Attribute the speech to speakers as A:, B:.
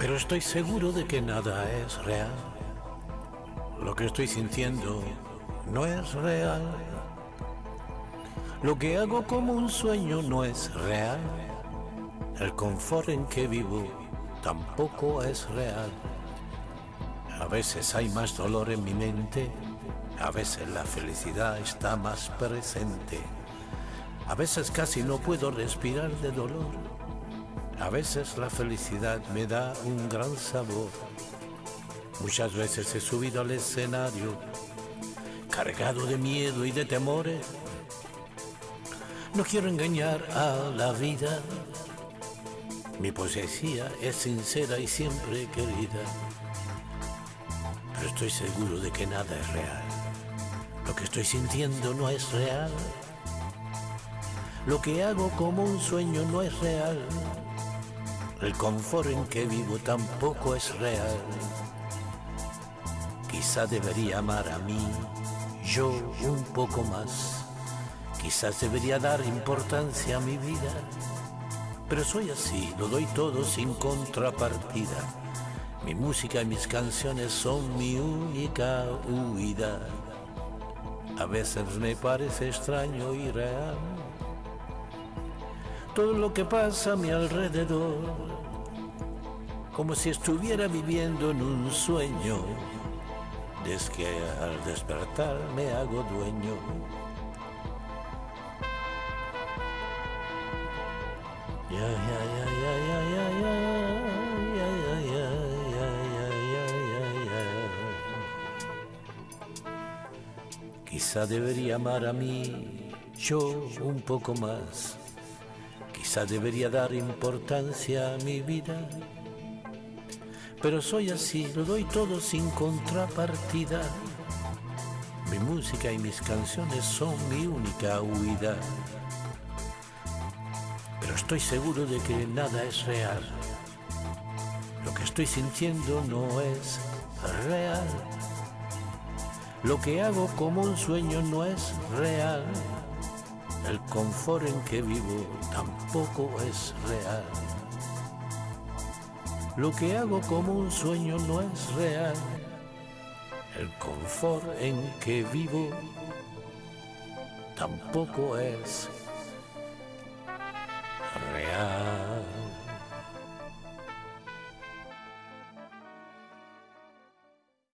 A: Pero estoy seguro de que nada es real. Lo que estoy sintiendo no es real. Lo que hago como un sueño no es real. El confort en que vivo tampoco es real. A veces hay más dolor en mi mente, a veces la felicidad está más presente. A veces casi no puedo respirar de dolor. A veces la felicidad me da un gran sabor. Muchas veces he subido al escenario cargado de miedo y de temores. No quiero engañar a la vida. Mi poesía es sincera y siempre querida. Pero estoy seguro de que nada es real. Lo que estoy sintiendo no es real. Lo que hago como un sueño no es real. El confort en que vivo tampoco es real. Quizá debería amar a mí, yo un poco más. Quizás debería dar importancia a mi vida. Pero soy así, lo doy todo sin contrapartida. Mi música y mis canciones son mi única huida. A veces me parece extraño y real todo lo que pasa a mi alrededor como si estuviera viviendo en un sueño, desde que al despertar me hago dueño. Quizá debería amar a mí yo un poco más. Quizá debería dar importancia a mi vida pero soy así, lo doy todo sin contrapartida. Mi música y mis canciones son mi única huida. Pero estoy seguro de que nada es real. Lo que estoy sintiendo no es real. Lo que hago como un sueño no es real. El confort en que vivo tampoco es real. Lo que hago como un sueño no es real. El confort en que vivo tampoco es real.